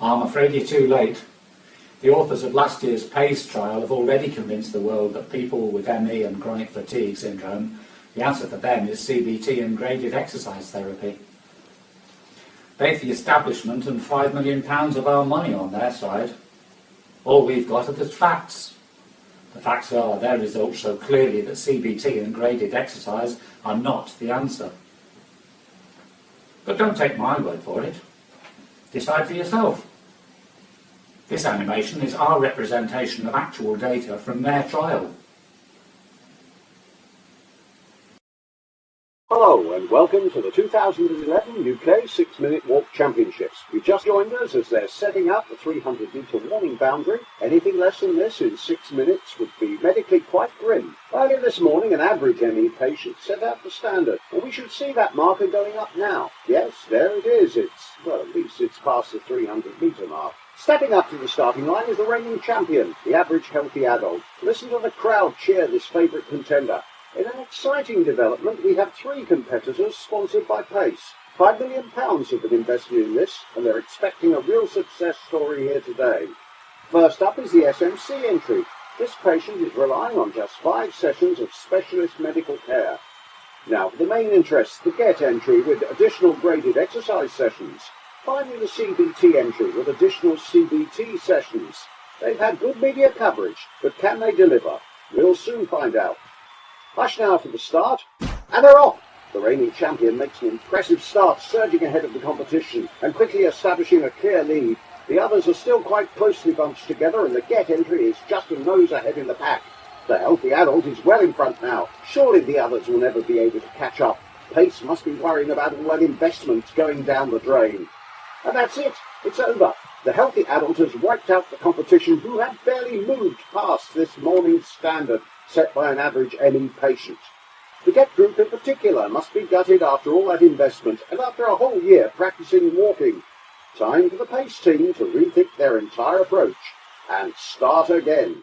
I'm afraid you're too late. The authors of last year's PACE trial have already convinced the world that people with ME and chronic fatigue syndrome, the answer for them is CBT and graded exercise therapy. They've the establishment and £5 million of our money on their side. All we've got are the facts. The facts are their results show clearly that CBT and graded exercise are not the answer. But don't take my word for it. Decide for yourself. This animation is our representation of actual data from their trial. Hello and welcome to the 2011 UK 6 Minute Walk Championships. You just joined us as they're setting up the 300 metre warning boundary. Anything less than this in 6 minutes would be medically quite grim. Earlier this morning an average ME patient set out the standard and we should see that marker going up now. Yes, there it is. It's, well at least it's past the 300 metre mark. Stepping up to the starting line is the reigning champion, the average healthy adult. Listen to the crowd cheer this favourite contender. In an exciting development, we have three competitors sponsored by Pace. Five million pounds have been invested in this, and they're expecting a real success story here today. First up is the SMC entry. This patient is relying on just five sessions of specialist medical care. Now for the main interest, the GET entry with additional graded exercise sessions. Finally the CBT entry with additional CBT sessions. They've had good media coverage, but can they deliver? We'll soon find out. Hush now for the start, and they're off! The reigning champion makes an impressive start, surging ahead of the competition and quickly establishing a clear lead. The others are still quite closely bunched together and the GET entry is just a nose ahead in the pack. The healthy adult is well in front now. Surely the others will never be able to catch up. Pace must be worrying about all that investment going down the drain. And that's it. It's over. The healthy adult has wiped out the competition who had barely moved past this morning's standard set by an average ME patient. The GET group in particular must be gutted after all that investment and after a whole year practicing walking. Time for the PACE team to rethink their entire approach and start again.